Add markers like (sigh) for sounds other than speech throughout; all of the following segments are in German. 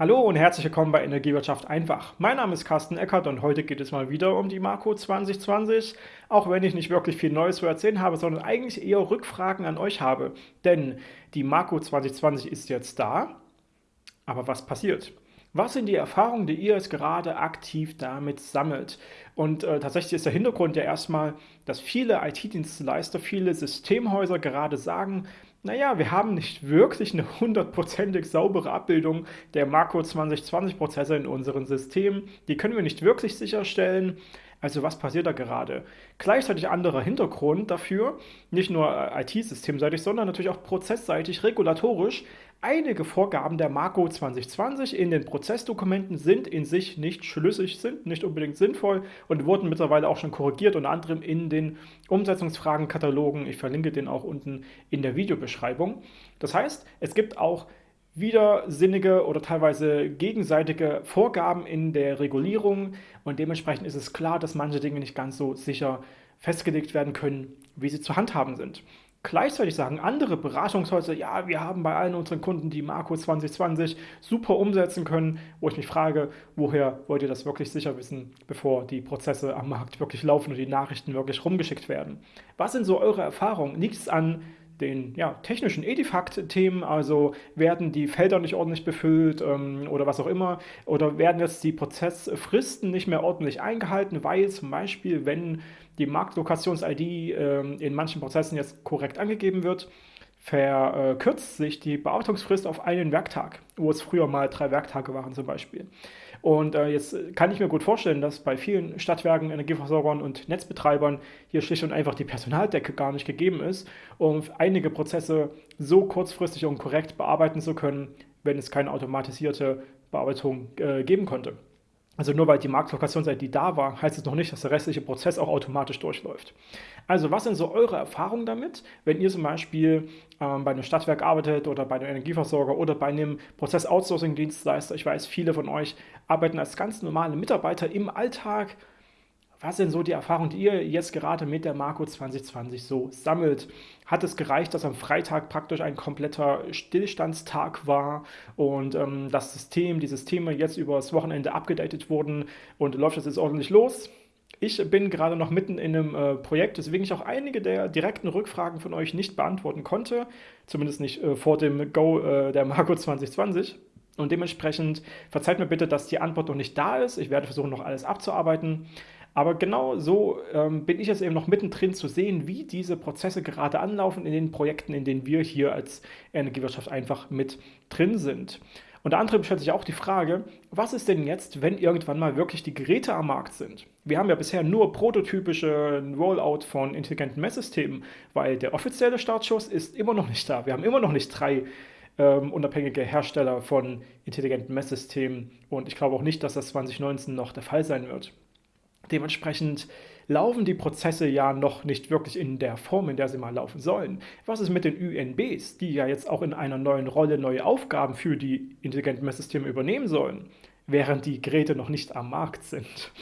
Hallo und herzlich willkommen bei Energiewirtschaft einfach. Mein Name ist Carsten Eckert und heute geht es mal wieder um die Marco 2020, auch wenn ich nicht wirklich viel Neues zu erzählen habe, sondern eigentlich eher Rückfragen an euch habe. Denn die Marco 2020 ist jetzt da, aber was passiert? Was sind die Erfahrungen, die ihr jetzt gerade aktiv damit sammelt? Und äh, tatsächlich ist der Hintergrund ja erstmal, dass viele IT-Dienstleister, viele Systemhäuser gerade sagen, naja, wir haben nicht wirklich eine hundertprozentig saubere Abbildung der Makro 2020 Prozesse in unseren Systemen. Die können wir nicht wirklich sicherstellen. Also was passiert da gerade? Gleichzeitig anderer Hintergrund dafür, nicht nur äh, IT-systemseitig, sondern natürlich auch prozessseitig, regulatorisch. Einige Vorgaben der Marco 2020 in den Prozessdokumenten sind in sich nicht schlüssig, sind nicht unbedingt sinnvoll und wurden mittlerweile auch schon korrigiert, unter anderem in den Umsetzungsfragenkatalogen. Ich verlinke den auch unten in der Videobeschreibung. Das heißt, es gibt auch widersinnige oder teilweise gegenseitige Vorgaben in der Regulierung und dementsprechend ist es klar, dass manche Dinge nicht ganz so sicher festgelegt werden können, wie sie zu handhaben sind. Gleichzeitig sagen andere Beratungshäuser, ja, wir haben bei allen unseren Kunden die Marco 2020 super umsetzen können, wo ich mich frage, woher wollt ihr das wirklich sicher wissen, bevor die Prozesse am Markt wirklich laufen und die Nachrichten wirklich rumgeschickt werden? Was sind so eure Erfahrungen? Liegt es an den ja, technischen Edifact-Themen, also werden die Felder nicht ordentlich befüllt ähm, oder was auch immer, oder werden jetzt die Prozessfristen nicht mehr ordentlich eingehalten, weil zum Beispiel, wenn die Marktlokations-ID ähm, in manchen Prozessen jetzt korrekt angegeben wird, verkürzt sich die Bearbeitungsfrist auf einen Werktag, wo es früher mal drei Werktage waren zum Beispiel. Und äh, jetzt kann ich mir gut vorstellen, dass bei vielen Stadtwerken, Energieversorgern und Netzbetreibern hier schlicht und einfach die Personaldecke gar nicht gegeben ist, um einige Prozesse so kurzfristig und korrekt bearbeiten zu können, wenn es keine automatisierte Bearbeitung äh, geben konnte. Also nur weil die Marktlokation-ID da war, heißt es noch nicht, dass der restliche Prozess auch automatisch durchläuft. Also was sind so eure Erfahrungen damit, wenn ihr zum Beispiel ähm, bei einem Stadtwerk arbeitet oder bei einem Energieversorger oder bei einem Prozess-Outsourcing-Dienstleister? Ich weiß, viele von euch arbeiten als ganz normale Mitarbeiter im Alltag was sind so die Erfahrungen, die ihr jetzt gerade mit der Marco 2020 so sammelt? Hat es gereicht, dass am Freitag praktisch ein kompletter Stillstandstag war und ähm, das System, die Systeme jetzt über das Wochenende abgedatet wurden und läuft das jetzt ordentlich los? Ich bin gerade noch mitten in einem äh, Projekt, deswegen ich auch einige der direkten Rückfragen von euch nicht beantworten konnte, zumindest nicht äh, vor dem Go äh, der Marco 2020. Und dementsprechend verzeiht mir bitte, dass die Antwort noch nicht da ist. Ich werde versuchen, noch alles abzuarbeiten. Aber genau so ähm, bin ich jetzt eben noch mittendrin zu sehen, wie diese Prozesse gerade anlaufen in den Projekten, in denen wir hier als Energiewirtschaft einfach mit drin sind. Unter anderem stellt sich auch die Frage, was ist denn jetzt, wenn irgendwann mal wirklich die Geräte am Markt sind? Wir haben ja bisher nur prototypische Rollout von intelligenten Messsystemen, weil der offizielle Startschuss ist immer noch nicht da. Wir haben immer noch nicht drei ähm, unabhängige Hersteller von intelligenten Messsystemen und ich glaube auch nicht, dass das 2019 noch der Fall sein wird. Dementsprechend laufen die Prozesse ja noch nicht wirklich in der Form, in der sie mal laufen sollen. Was ist mit den UNBs, die ja jetzt auch in einer neuen Rolle neue Aufgaben für die intelligenten Messsysteme übernehmen sollen? Während die Geräte noch nicht am Markt sind.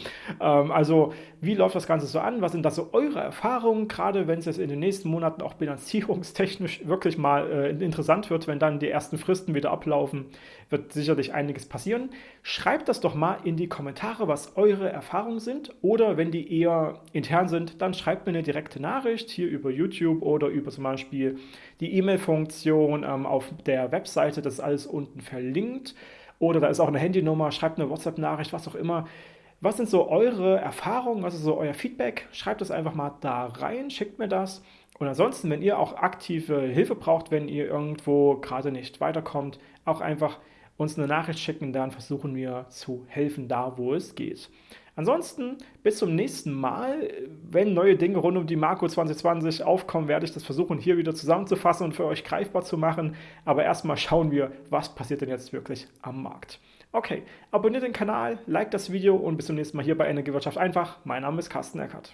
Ähm, also wie läuft das Ganze so an? Was sind da so eure Erfahrungen, gerade wenn es jetzt in den nächsten Monaten auch bilanzierungstechnisch (laughs) wirklich mal äh, interessant wird, wenn dann die ersten Fristen wieder ablaufen, wird sicherlich einiges passieren. Schreibt das doch mal in die Kommentare, was eure Erfahrungen sind oder wenn die eher intern sind, dann schreibt mir eine direkte Nachricht hier über YouTube oder über zum Beispiel die E-Mail-Funktion ähm, auf der Webseite, das ist alles unten verlinkt. Oder da ist auch eine Handynummer, schreibt eine WhatsApp-Nachricht, was auch immer. Was sind so eure Erfahrungen, was ist so euer Feedback? Schreibt es einfach mal da rein, schickt mir das. Und ansonsten, wenn ihr auch aktive Hilfe braucht, wenn ihr irgendwo gerade nicht weiterkommt, auch einfach uns eine Nachricht schicken, dann versuchen wir zu helfen, da wo es geht. Ansonsten bis zum nächsten Mal. Wenn neue Dinge rund um die Marco 2020 aufkommen, werde ich das versuchen, hier wieder zusammenzufassen und für euch greifbar zu machen. Aber erstmal schauen wir, was passiert denn jetzt wirklich am Markt. Okay, abonniert den Kanal, like das Video und bis zum nächsten Mal hier bei Energiewirtschaft einfach. Mein Name ist Carsten Eckert.